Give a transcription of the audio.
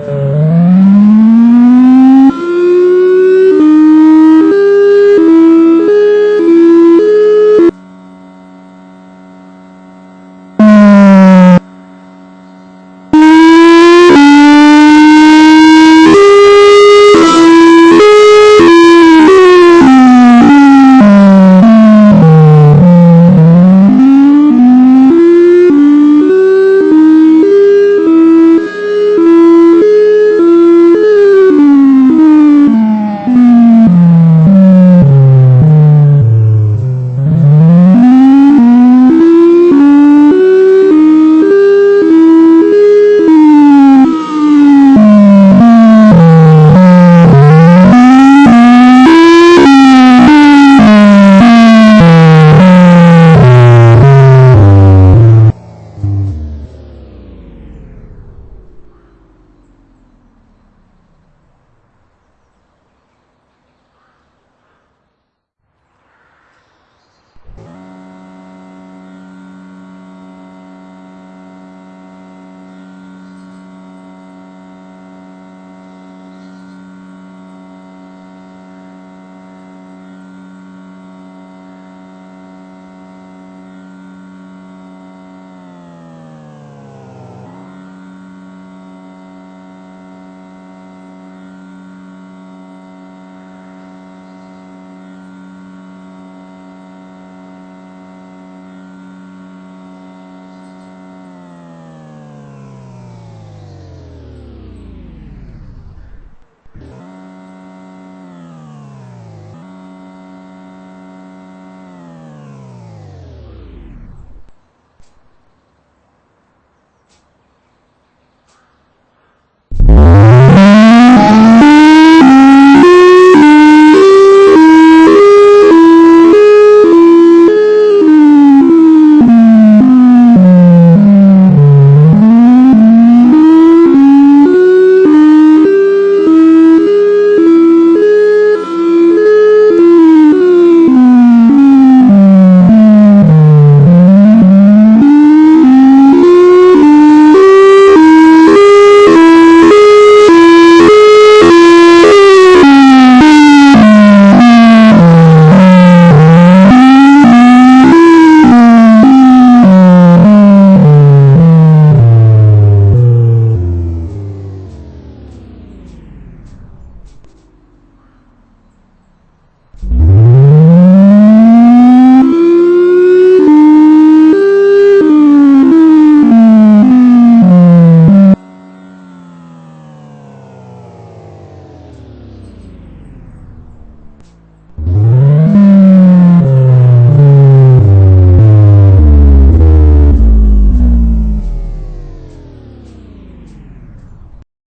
Uh...